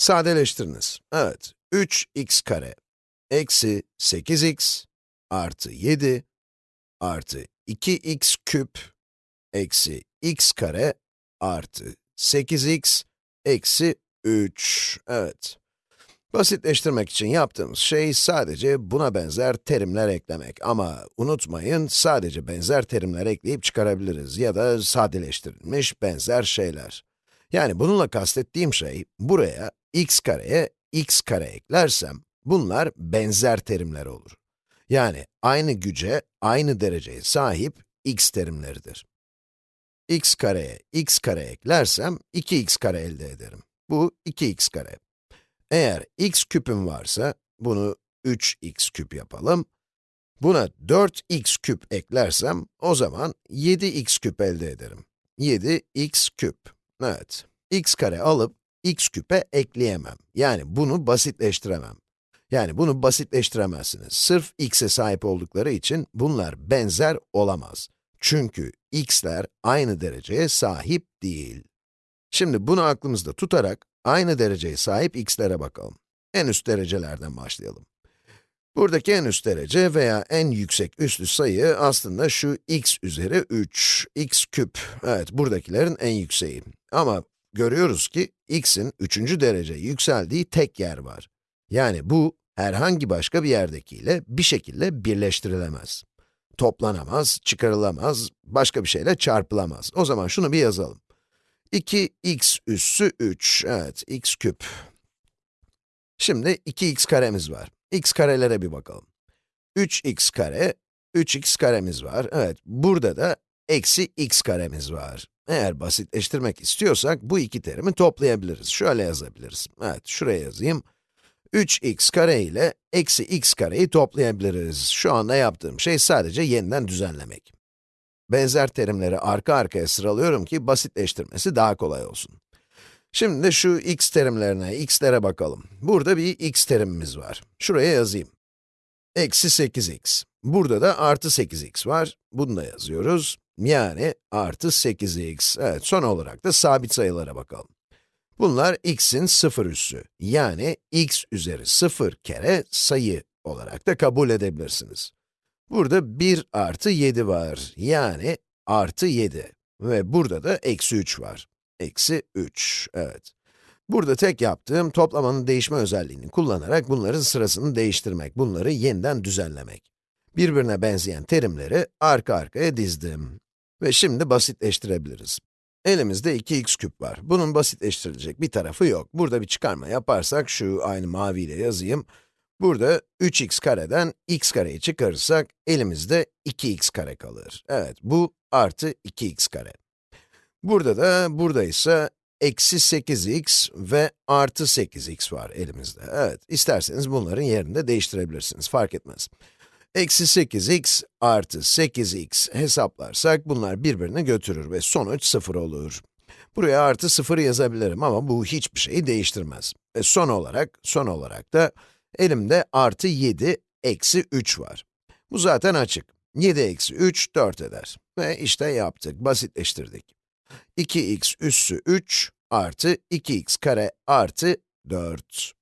Sadeleştiriniz. Evet, 3x kare eksi 8x artı 7 artı 2x küp eksi x kare artı 8x eksi 3. Evet. Basitleştirmek için yaptığımız şey sadece buna benzer terimler eklemek. Ama unutmayın, sadece benzer terimler ekleyip çıkarabiliriz ya da sadeleştirilmiş benzer şeyler. Yani bununla kastettiğim şey, buraya x kareye x kare eklersem, bunlar benzer terimler olur. Yani aynı güce, aynı dereceye sahip x terimleridir. x kareye x kare eklersem, 2x kare elde ederim. Bu 2x kare. Eğer x küpüm varsa, bunu 3x küp yapalım. Buna 4x küp eklersem, o zaman 7x küp elde ederim. 7x küp. Evet, x kare alıp x küpe ekleyemem. Yani bunu basitleştiremem. Yani bunu basitleştiremezsiniz. Sırf x'e sahip oldukları için bunlar benzer olamaz. Çünkü x'ler aynı dereceye sahip değil. Şimdi bunu aklımızda tutarak, aynı dereceye sahip x'lere bakalım. En üst derecelerden başlayalım. Buradaki en üst derece veya en yüksek üstlü sayı aslında şu x üzeri 3, x küp. Evet, buradakilerin en yükseği. Ama görüyoruz ki x'in üçüncü derece yükseldiği tek yer var. Yani bu, herhangi başka bir yerdekiyle bir şekilde birleştirilemez. Toplanamaz, çıkarılamaz, başka bir şeyle çarpılamaz. O zaman şunu bir yazalım. 2x üssü 3, evet, x küp. Şimdi 2x karemiz var. x karelere bir bakalım. 3x kare, 3x karemiz var. Evet, burada da eksi x karemiz var. Eğer basitleştirmek istiyorsak, bu iki terimi toplayabiliriz. Şöyle yazabiliriz. Evet, şuraya yazayım. 3x kare ile eksi x kareyi toplayabiliriz. Şu anda yaptığım şey sadece yeniden düzenlemek. Benzer terimleri arka arkaya sıralıyorum ki basitleştirmesi daha kolay olsun. Şimdi de şu x terimlerine, x'lere bakalım. Burada bir x terimimiz var. Şuraya yazayım. Eksi 8x. Burada da artı 8x var. Bunu da yazıyoruz. Yani artı 8x. Evet, son olarak da sabit sayılara bakalım. Bunlar x'in sıfır üssü. Yani x üzeri 0 kere sayı olarak da kabul edebilirsiniz. Burada 1 artı 7 var. Yani artı 7. Ve burada da eksi 3 var. Eksi 3, evet. Burada tek yaptığım toplamanın değişme özelliğini kullanarak bunların sırasını değiştirmek, bunları yeniden düzenlemek. Birbirine benzeyen terimleri arka arkaya dizdim. Ve şimdi basitleştirebiliriz. Elimizde 2x küp var. Bunun basitleştirilecek bir tarafı yok. Burada bir çıkarma yaparsak, şu aynı maviyle yazayım. Burada 3x kareden x kareyi çıkarırsak, elimizde 2x kare kalır. Evet, bu artı 2x kare. Burada da, burada ise eksi 8x ve artı 8x var elimizde. Evet, isterseniz bunların yerini de değiştirebilirsiniz, fark etmez. Eksi 8x artı 8x hesaplarsak bunlar birbirini götürür ve sonuç 0 olur. Buraya artı 0 yazabilirim ama bu hiçbir şeyi değiştirmez. Ve son olarak, son olarak da elimde artı 7 eksi 3 var. Bu zaten açık. 7 eksi 3, 4 eder. Ve işte yaptık, basitleştirdik. 2x üssü 3 artı 2x kare artı 4.